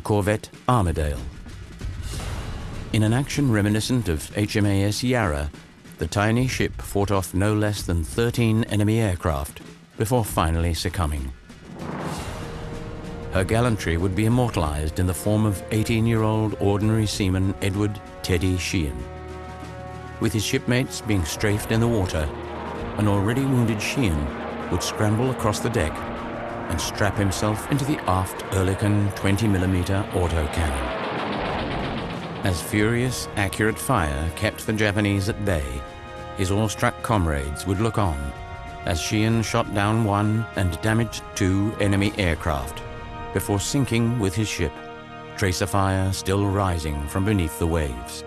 the corvette Armidale. In an action reminiscent of HMAS Yarra, the tiny ship fought off no less than 13 enemy aircraft before finally succumbing. Her gallantry would be immortalized in the form of 18-year-old ordinary seaman Edward Teddy Sheean. With his shipmates being strafed in the water, an already wounded Sheean would scramble across the deck and strap himself into the aft Oerlikon 20mm autocannon. As furious, accurate fire kept the Japanese at bay, his awestruck comrades would look on as Sheean shot down one and damaged two enemy aircraft before sinking with his ship, tracer fire still rising from beneath the waves.